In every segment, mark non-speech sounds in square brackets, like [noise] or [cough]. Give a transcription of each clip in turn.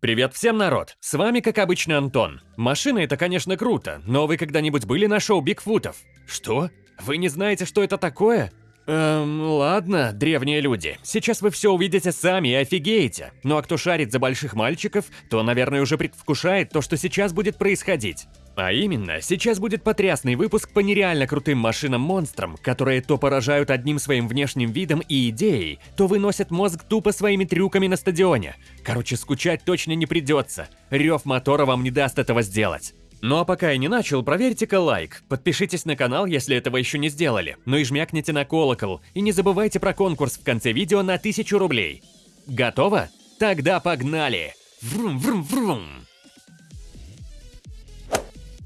Привет всем, народ! С вами, как обычно, Антон. Машина это, конечно, круто, но вы когда-нибудь были на шоу Бигфутов? Что? Вы не знаете, что это такое? Эм, ладно, древние люди. Сейчас вы все увидите сами и офигеете. Ну а кто шарит за больших мальчиков, то, наверное, уже предвкушает то, что сейчас будет происходить. А именно, сейчас будет потрясный выпуск по нереально крутым машинам-монстрам, которые то поражают одним своим внешним видом и идеей, то выносят мозг тупо своими трюками на стадионе. Короче, скучать точно не придется. Рев мотора вам не даст этого сделать. Ну а пока я не начал, проверьте-ка лайк, подпишитесь на канал, если этого еще не сделали, ну и жмякните на колокол, и не забывайте про конкурс в конце видео на 1000 рублей. Готово? Тогда погнали! Врум-врум-врум!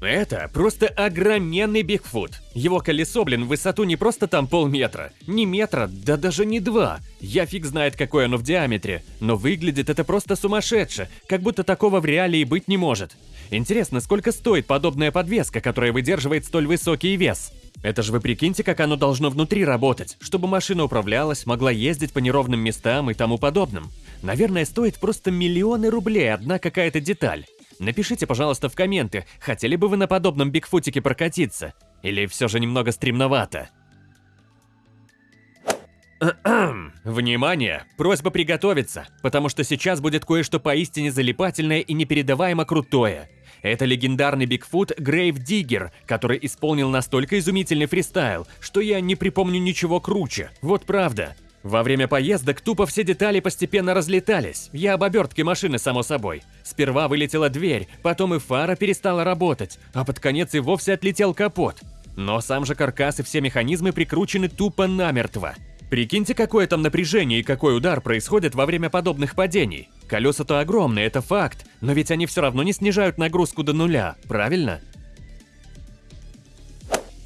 Это просто огроменный Бигфут. Его колесо, блин, в высоту не просто там полметра, не метра, да даже не два. Я фиг знает, какое оно в диаметре, но выглядит это просто сумасшедше, как будто такого в реале и быть не может. Интересно, сколько стоит подобная подвеска, которая выдерживает столь высокий вес? Это же вы прикиньте, как оно должно внутри работать, чтобы машина управлялась, могла ездить по неровным местам и тому подобным. Наверное, стоит просто миллионы рублей одна какая-то деталь. Напишите, пожалуйста, в комменты, хотели бы вы на подобном бигфутике прокатиться? Или все же немного стремновато? [clears throat] Внимание! Просьба приготовиться, потому что сейчас будет кое-что поистине залипательное и непередаваемо крутое. Это легендарный Бигфут Грейв Диггер, который исполнил настолько изумительный фристайл, что я не припомню ничего круче. Вот правда. Во время поездок тупо все детали постепенно разлетались. Я об обертке машины, само собой. Сперва вылетела дверь, потом и фара перестала работать, а под конец и вовсе отлетел капот. Но сам же каркас и все механизмы прикручены тупо намертво. Прикиньте, какое там напряжение и какой удар происходит во время подобных падений. Колеса-то огромные, это факт, но ведь они все равно не снижают нагрузку до нуля, правильно?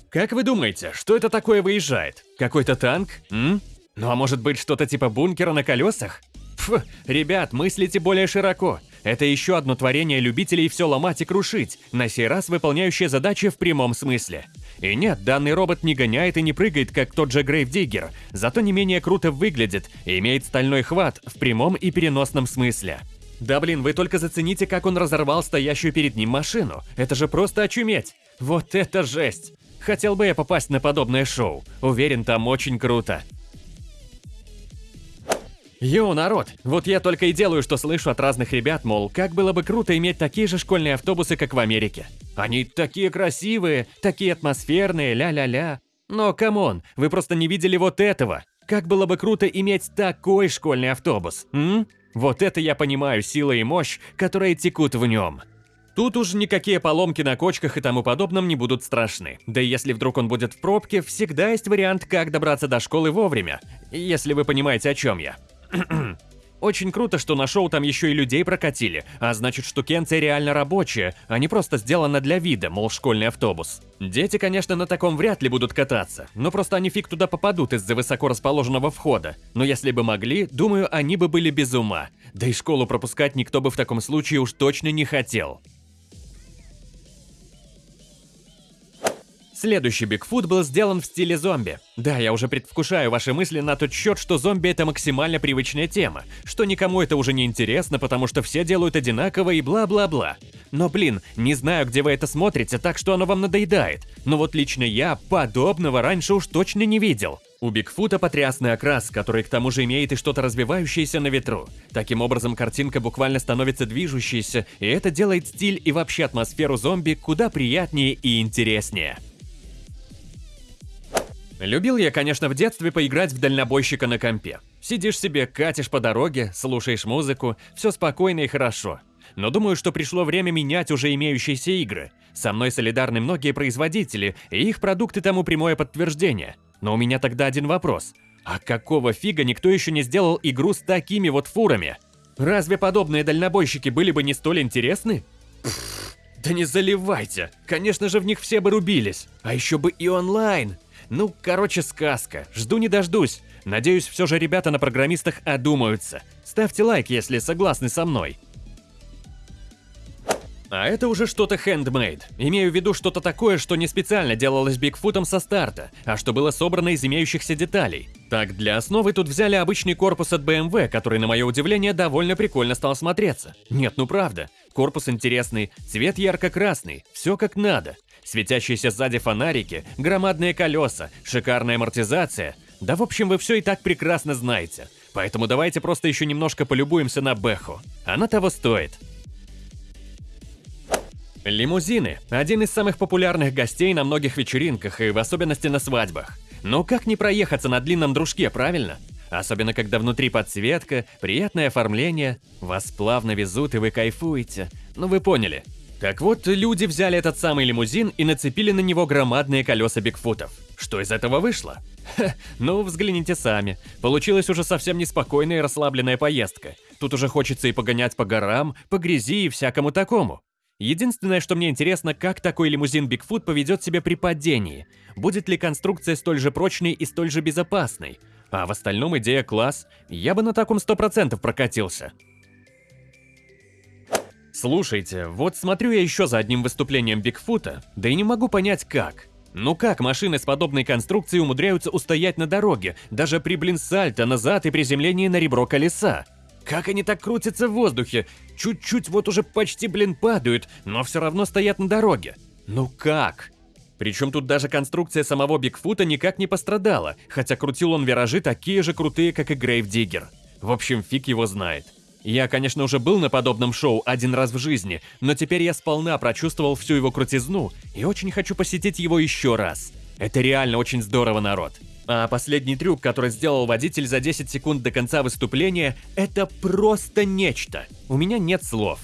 Как вы думаете, что это такое выезжает? Какой-то танк? М? Ну а может быть что-то типа бункера на колесах? Фу, ребят, мыслите более широко. Это еще одно творение любителей все ломать и крушить, на сей раз выполняющее задачи в прямом смысле. И нет, данный робот не гоняет и не прыгает, как тот же Грейвдиггер, зато не менее круто выглядит и имеет стальной хват в прямом и переносном смысле. Да блин, вы только зацените, как он разорвал стоящую перед ним машину. Это же просто очуметь. Вот это жесть. Хотел бы я попасть на подобное шоу. Уверен, там очень круто. Yo, народ, вот я только и делаю, что слышу от разных ребят, мол, как было бы круто иметь такие же школьные автобусы, как в Америке. Они такие красивые, такие атмосферные, ля-ля-ля. Но, come on, вы просто не видели вот этого. Как было бы круто иметь такой школьный автобус, м? Вот это я понимаю, сила и мощь, которые текут в нем. Тут уж никакие поломки на кочках и тому подобном не будут страшны. Да и если вдруг он будет в пробке, всегда есть вариант, как добраться до школы вовремя. Если вы понимаете, о чем я. [clears throat] Очень круто, что на шоу там еще и людей прокатили, а значит штукенция реально рабочая, а не просто сделана для вида, мол, школьный автобус. Дети, конечно, на таком вряд ли будут кататься, но просто они фиг туда попадут из-за высоко расположенного входа. Но если бы могли, думаю, они бы были без ума. Да и школу пропускать никто бы в таком случае уж точно не хотел. Следующий Бигфут был сделан в стиле зомби. Да, я уже предвкушаю ваши мысли на тот счет, что зомби это максимально привычная тема, что никому это уже не интересно, потому что все делают одинаково и бла-бла-бла. Но блин, не знаю, где вы это смотрите, так что оно вам надоедает. Но вот лично я подобного раньше уж точно не видел. У Бигфута потрясный окрас, который к тому же имеет и что-то развивающееся на ветру. Таким образом, картинка буквально становится движущейся, и это делает стиль и вообще атмосферу зомби куда приятнее и интереснее. Любил я, конечно, в детстве поиграть в дальнобойщика на компе. Сидишь себе, катишь по дороге, слушаешь музыку, все спокойно и хорошо. Но думаю, что пришло время менять уже имеющиеся игры. Со мной солидарны многие производители, и их продукты тому прямое подтверждение. Но у меня тогда один вопрос. А какого фига никто еще не сделал игру с такими вот фурами? Разве подобные дальнобойщики были бы не столь интересны? Пфф, да не заливайте! Конечно же в них все бы рубились. А еще бы и онлайн. Ну, короче, сказка. Жду не дождусь. Надеюсь, все же ребята на программистах одумаются. Ставьте лайк, если согласны со мной. А это уже что-то handmade. Имею в виду что-то такое, что не специально делалось Бигфутом со старта, а что было собрано из имеющихся деталей. Так, для основы тут взяли обычный корпус от BMW, который, на мое удивление, довольно прикольно стал смотреться. Нет, ну правда. Корпус интересный, цвет ярко-красный, все как надо. Светящиеся сзади фонарики, громадные колеса, шикарная амортизация. Да в общем, вы все и так прекрасно знаете. Поэтому давайте просто еще немножко полюбуемся на Бэху. Она того стоит. Лимузины – один из самых популярных гостей на многих вечеринках и в особенности на свадьбах. Но как не проехаться на длинном дружке, правильно? Особенно, когда внутри подсветка, приятное оформление, вас плавно везут и вы кайфуете. Ну вы поняли. Так вот, люди взяли этот самый лимузин и нацепили на него громадные колеса Бигфутов. Что из этого вышло? Ха, ну, взгляните сами. Получилась уже совсем неспокойная и расслабленная поездка. Тут уже хочется и погонять по горам, по грязи и всякому такому. Единственное, что мне интересно, как такой лимузин Бигфут поведет себя при падении. Будет ли конструкция столь же прочной и столь же безопасной? А в остальном идея класс. Я бы на таком 100% прокатился. Слушайте, вот смотрю я еще за одним выступлением Бигфута, да и не могу понять как. Ну как машины с подобной конструкцией умудряются устоять на дороге, даже при блин сальто назад и приземлении на ребро колеса? Как они так крутятся в воздухе? Чуть-чуть вот уже почти, блин, падают, но все равно стоят на дороге. Ну как? Причем тут даже конструкция самого Бигфута никак не пострадала, хотя крутил он виражи такие же крутые, как и Грейв Диггер. В общем, фиг его знает. Я, конечно, уже был на подобном шоу один раз в жизни, но теперь я сполна прочувствовал всю его крутизну и очень хочу посетить его еще раз. Это реально очень здорово, народ. А последний трюк, который сделал водитель за 10 секунд до конца выступления, это просто нечто. У меня нет слов.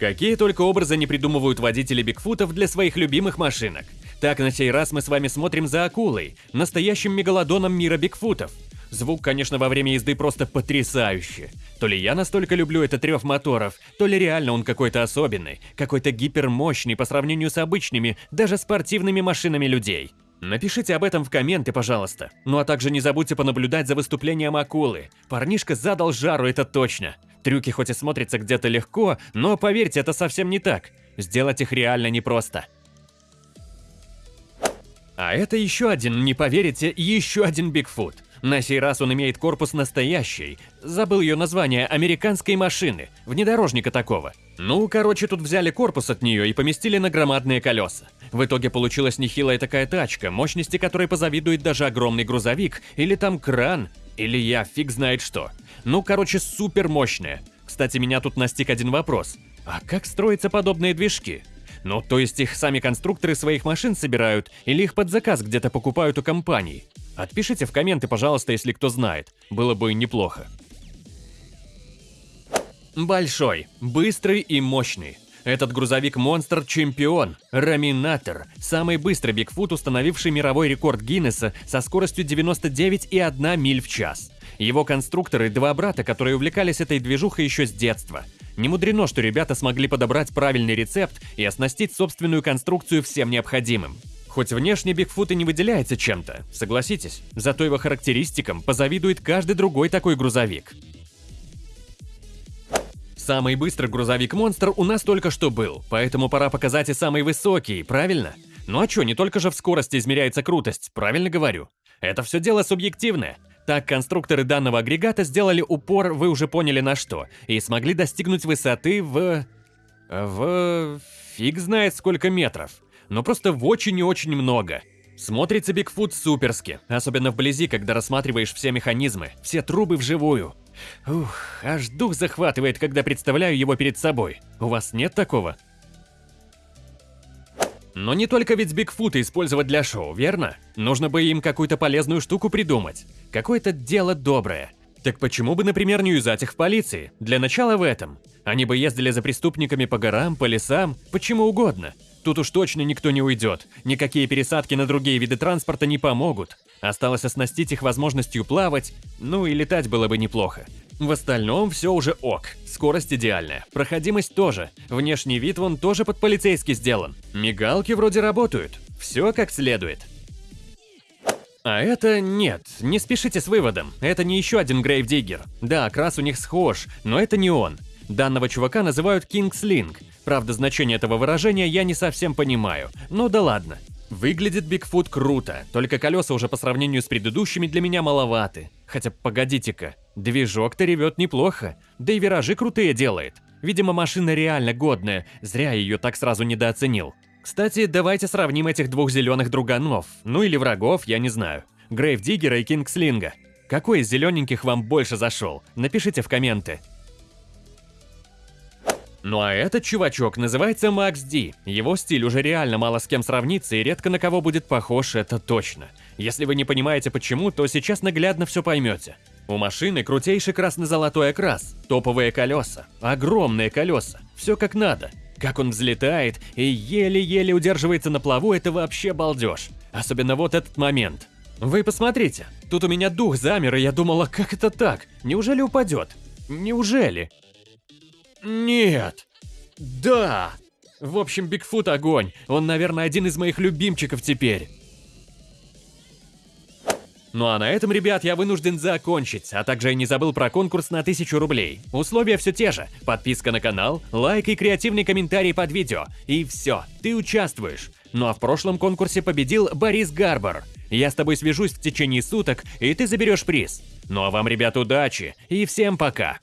Какие только образы не придумывают водители Бигфутов для своих любимых машинок. Так, на сей раз мы с вами смотрим за акулой, настоящим мегалодоном мира Бигфутов. Звук, конечно, во время езды просто потрясающий. То ли я настолько люблю этот рев моторов, то ли реально он какой-то особенный, какой-то гипермощный по сравнению с обычными, даже спортивными машинами людей. Напишите об этом в комменты, пожалуйста. Ну а также не забудьте понаблюдать за выступлением акулы. Парнишка задал жару, это точно. Трюки хоть и смотрятся где-то легко, но поверьте, это совсем не так. Сделать их реально непросто. А это еще один, не поверите, еще один Бигфут. На сей раз он имеет корпус настоящей, забыл ее название, американской машины, внедорожника такого. Ну, короче, тут взяли корпус от нее и поместили на громадные колеса. В итоге получилась нехилая такая тачка, мощности которой позавидует даже огромный грузовик, или там кран, или я фиг знает что. Ну, короче, супер мощная. Кстати, меня тут настиг один вопрос. А как строятся подобные движки? Ну, то есть их сами конструкторы своих машин собирают, или их под заказ где-то покупают у компаний? Отпишите в комменты, пожалуйста, если кто знает. Было бы неплохо. Большой, быстрый и мощный. Этот грузовик-монстр – чемпион, раминатор, самый быстрый Бигфут, установивший мировой рекорд Гиннесса со скоростью 99,1 миль в час. Его конструкторы – два брата, которые увлекались этой движухой еще с детства. Не мудрено, что ребята смогли подобрать правильный рецепт и оснастить собственную конструкцию всем необходимым. Хоть внешне Бигфут и не выделяется чем-то, согласитесь, зато его характеристикам позавидует каждый другой такой грузовик. Самый быстрый грузовик-монстр у нас только что был, поэтому пора показать и самый высокий, правильно? Ну а чё, не только же в скорости измеряется крутость, правильно говорю? Это все дело субъективное. Так конструкторы данного агрегата сделали упор, вы уже поняли на что, и смогли достигнуть высоты в... в... фиг знает сколько метров. Но просто в очень и очень много. Смотрится Бигфут суперски, особенно вблизи, когда рассматриваешь все механизмы, все трубы вживую. Ух, аж дух захватывает, когда представляю его перед собой. У вас нет такого? Но не только ведь Бигфута использовать для шоу, верно? Нужно бы им какую-то полезную штуку придумать. Какое-то дело доброе. Так почему бы, например, не юзать их в полиции? Для начала в этом. Они бы ездили за преступниками по горам, по лесам, почему угодно. Тут уж точно никто не уйдет. Никакие пересадки на другие виды транспорта не помогут. Осталось оснастить их возможностью плавать, ну и летать было бы неплохо. В остальном все уже ок. Скорость идеальная, проходимость тоже. Внешний вид вон тоже под полицейский сделан. Мигалки вроде работают. Все как следует. А это нет, не спешите с выводом. Это не еще один Грейвдиггер. Да, окрас у них схож, но это не он. Данного чувака называют Кингслинг. Правда, значение этого выражения я не совсем понимаю. Ну да ладно. Выглядит Бигфут круто, только колеса уже по сравнению с предыдущими для меня маловаты. Хотя погодите-ка, движок-то ревет неплохо, да и виражи крутые делает. Видимо, машина реально годная, зря ее так сразу недооценил. Кстати, давайте сравним этих двух зеленых друганов, ну или врагов, я не знаю. Грейвдиггера и Кингслинга. Какой из зелененьких вам больше зашел? Напишите в комменты. Ну а этот чувачок называется Макс Ди. Его стиль уже реально мало с кем сравнится и редко на кого будет похож, это точно. Если вы не понимаете почему, то сейчас наглядно все поймете. У машины крутейший красно-золотой окрас, топовые колеса, огромные колеса, все как надо. Как он взлетает и еле-еле удерживается на плаву, это вообще балдеж. Особенно вот этот момент. Вы посмотрите, тут у меня дух замер, и я думала, как это так? Неужели упадет? Неужели? Нет. Да. В общем, Бигфут огонь. Он, наверное, один из моих любимчиков теперь. Ну а на этом, ребят, я вынужден закончить, а также я не забыл про конкурс на 1000 рублей. Условия все те же. Подписка на канал, лайк и креативный комментарий под видео. И все, ты участвуешь. Ну а в прошлом конкурсе победил Борис Гарбор. Я с тобой свяжусь в течение суток, и ты заберешь приз. Ну а вам, ребят, удачи и всем пока.